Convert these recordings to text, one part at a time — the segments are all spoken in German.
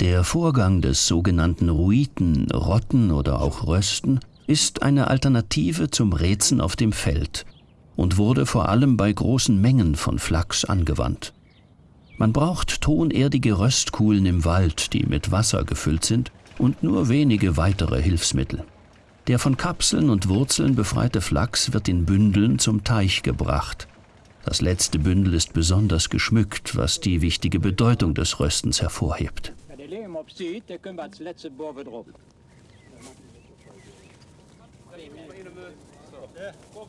Der Vorgang des sogenannten Ruiten, Rotten oder auch Rösten ist eine Alternative zum Räzen auf dem Feld und wurde vor allem bei großen Mengen von Flachs angewandt. Man braucht tonerdige Röstkuhlen im Wald, die mit Wasser gefüllt sind, und nur wenige weitere Hilfsmittel. Der von Kapseln und Wurzeln befreite Flachs wird in Bündeln zum Teich gebracht. Das letzte Bündel ist besonders geschmückt, was die wichtige Bedeutung des Röstens hervorhebt.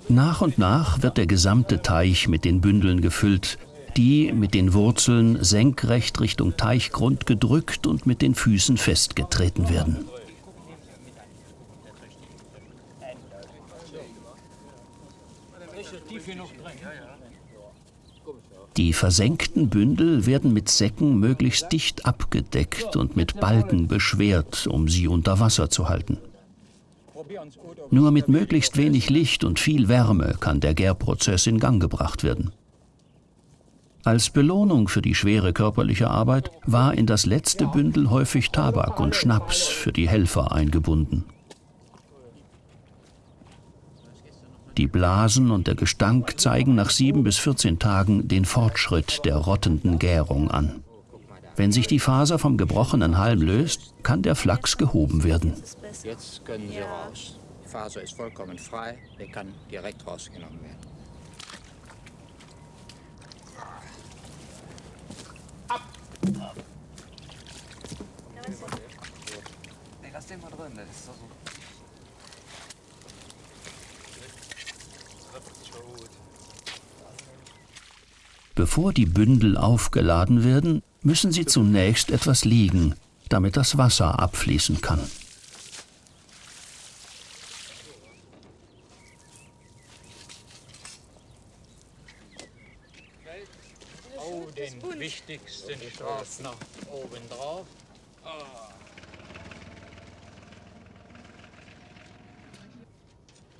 Nach und nach wird der gesamte Teich mit den Bündeln gefüllt, die mit den Wurzeln senkrecht Richtung Teichgrund gedrückt und mit den Füßen festgetreten werden. Die versenkten Bündel werden mit Säcken möglichst dicht abgedeckt und mit Balken beschwert, um sie unter Wasser zu halten. Nur mit möglichst wenig Licht und viel Wärme kann der Gärprozess in Gang gebracht werden. Als Belohnung für die schwere körperliche Arbeit war in das letzte Bündel häufig Tabak und Schnaps für die Helfer eingebunden. Die Blasen und der Gestank zeigen nach sieben bis 14 Tagen den Fortschritt der rottenden Gärung an. Wenn sich die Faser vom gebrochenen Halm löst, kann der Flachs gehoben werden. Jetzt können Sie raus. Die Faser ist vollkommen frei, er kann direkt rausgenommen werden. Ab! Nee, lass den mal drin, das ist doch so. Bevor die Bündel aufgeladen werden, müssen sie zunächst etwas liegen, damit das Wasser abfließen kann. Oh, den wichtigsten Straf nach oben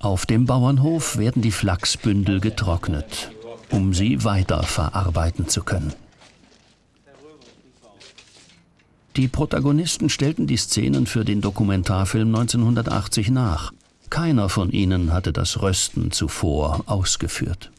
Auf dem Bauernhof werden die Flachsbündel getrocknet um sie weiter verarbeiten zu können. Die Protagonisten stellten die Szenen für den Dokumentarfilm 1980 nach. Keiner von ihnen hatte das Rösten zuvor ausgeführt.